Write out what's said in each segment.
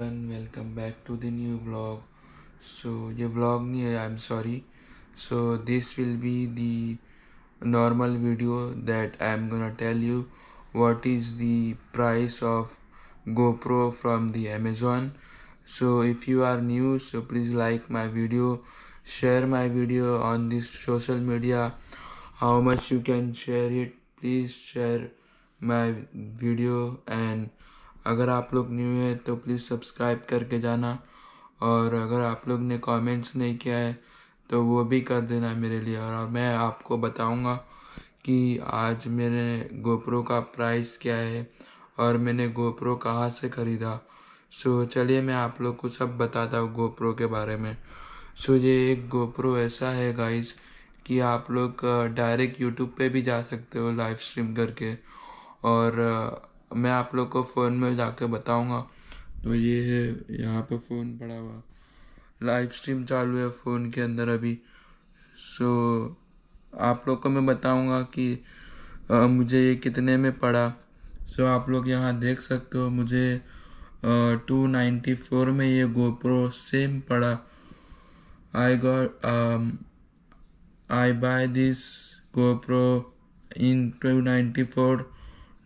welcome back to the new vlog. So your vlog nahi i'm sorry. So this will be the normal video that i'm gonna tell you what is the price of gopro from the amazon. So if you are new so please like my video share my video on this social media. How much you can share it please share my video and अगर आप लोग new है तो please subscribe करके जाना। और अगर आप लोग ने कमेंट्स नहीं किया है तो वो भी कर देना मेरे लिए। और मैं आपको बताऊँगा कि आज मेरे गोप्रो का प्राइस क्या है और मैंने गोप्रो कहाँ से ख़रीदा। सो चलिए मैं आप लोग को सब बताता हूँ गोप्रो के बारे में। सो ये एक गोप्रो ऐसा है गाइस कि आप लोग डायरेक्ट यूट्यूब पे भी जा सकते हो लाइव स्ट्रीम करके। और मैं आप लोग को फ़ोन में जाके बताऊँगा। तो ये है यहाँ पे फ़ोन पड़ा हुआ। लाइव स्ट्रीम चालू है फ़ोन के अंदर अभी। सो आप लोग को मैं बताऊँगा कि आ, मुझे ये कितने में पड़ा। सो आप लोग यहाँ देख सकते हो मुझे टू नाइन्टी फोर में ये गोप्रो सेम पड़ा। I got I buy this GoPro in two ninety four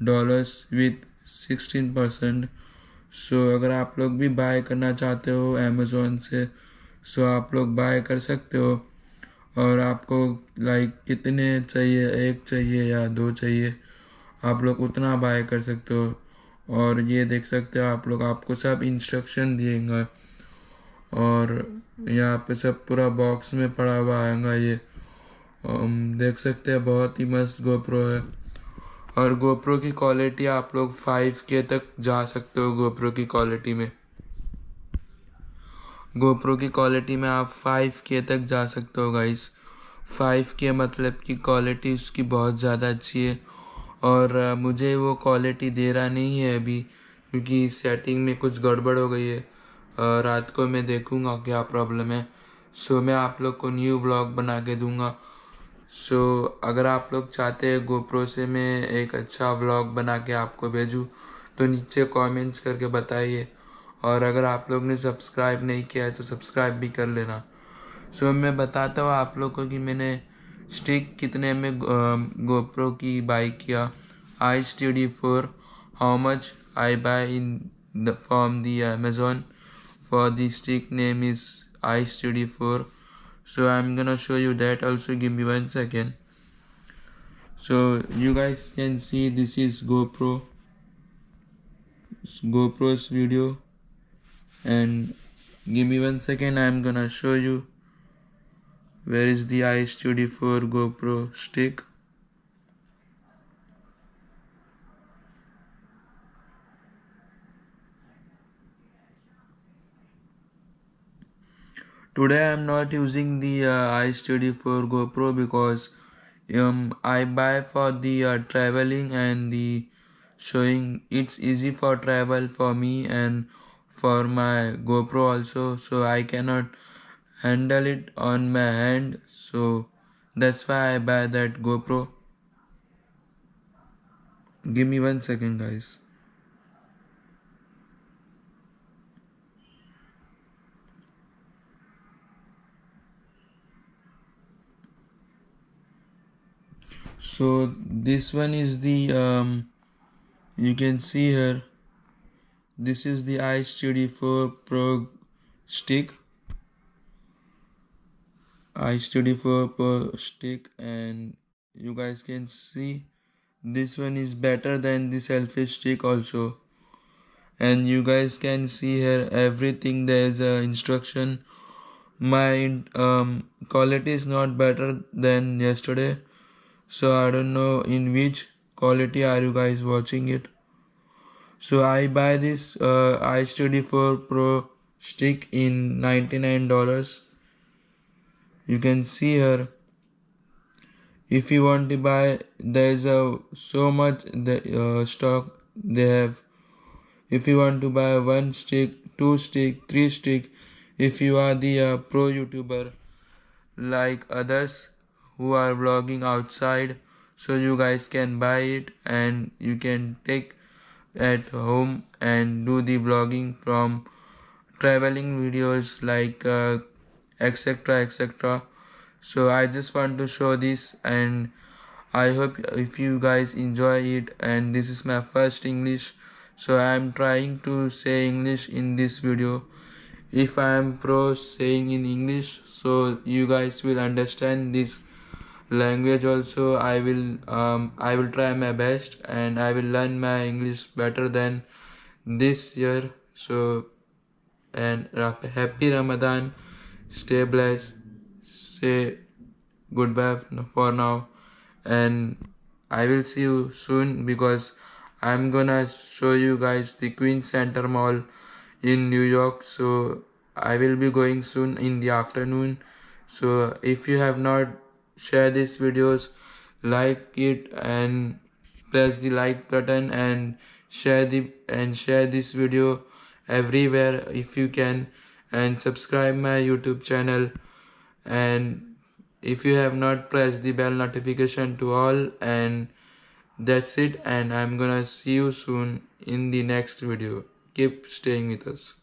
dollars with sixteen percent so अगर आप लोग भी बाय करना चाहते हो अमेज़ोन से सो so, आप लोग बाय कर सकते हो। और आपको लाइक कितने चाहिए? एक चाहिए या दो चाहिए? आप लोग उतना बाय कर सकते हो। और ये देख सकते हो आप लोग आपको सब इंस्ट्रक्शन दिएगा और यहाँ पे सब पूरा बॉक्स में पड़ा हुआ आएगा ये। देख सकते हैं बहुत ही मस्त गोप्रो है। और गोप्रो की क्वालिटी आप लोग फाइव के तक जा सकते हो गोप्रो की क्वालिटी में। गोप्रो की क्वालिटी में आप फाइव के तक जा सकते हो गाइस फाइव के मतलब की क्वालिटी उसकी बहुत ज़्यादा अच्छी है। और मुझे वो क्वालिटी दे रहा नहीं है अभी, क्योंकि सेटिंग में कुछ गड़बड़ हो गई है। रात को मैं देखूँगा क्या प्रॉब्लम है। सो मैं आप लोग को न्यू ब्लॉग बना के दूँगा। सो so, अगर आप लोग चाहते हैं गोप्रो से मैं एक अच्छा व्लॉग बना के आपको भेजूँ तो नीचे कमेंट्स करके बताइए। और अगर आप लोग ने सब्सक्राइब नहीं किया है तो सब्सक्राइब भी कर लेना। सो so, मैं बताता हूँ आप लोग को कि मैंने स्टिक कितने में गोप्रो की बाई किया। I T D four how much I buy in the from the Amazon for the stick name is I T D four so i'm gonna show you that also. Give me one second. So you guys can see this is gopro. Gopro's video. And give me one second. I'm gonna show you. Where is the iStudio 4 GoPro stick today i'm not using the uh, iStudio 4 GoPro because um, I buy for the uh, traveling and the showing. It's easy for travel for me and for my GoPro also so I cannot handle it on my hand. So that's why I buy that GoPro. Give me one second guys so this one is the um, you can see here. This is the iStudio 4 Pro stick. iStudio 4 Pro stick and you guys can see this one is better than the selfie stick also. And you guys can see here everything there is a instruction. My um, quality is not better than yesterday so I don't know in which quality are you guys watching it. So I buy this uh, iStudio 4 Pro stick in $99 you can see here if you want to buy there is a so much the uh, stock they have. If you want to buy one stick two stick three stick if you are the uh, pro youtuber like others who are vlogging outside. So you guys can buy it and you can take at home and do the vlogging from traveling videos like etc uh, etc so I just want to show this and I hope if you guys enjoy it and this is my first English. So I am trying to say English in this video. If I am pro saying in English so you guys will understand this language also I will um, I will try my best and I will learn my English better than this year. So and happy Ramadan. Stay blessed. Say goodbye for now. And I will see you soon because I'm gonna show you guys the Queen Center Mall in New York. So I will be going soon in the afternoon. So if you have not share these videos like it and press the like button and share the and share this video everywhere if you can and subscribe my youtube channel. And if you have not pressed the bell notification to all and that's it and i'm gonna see you soon in the next video. Keep staying with us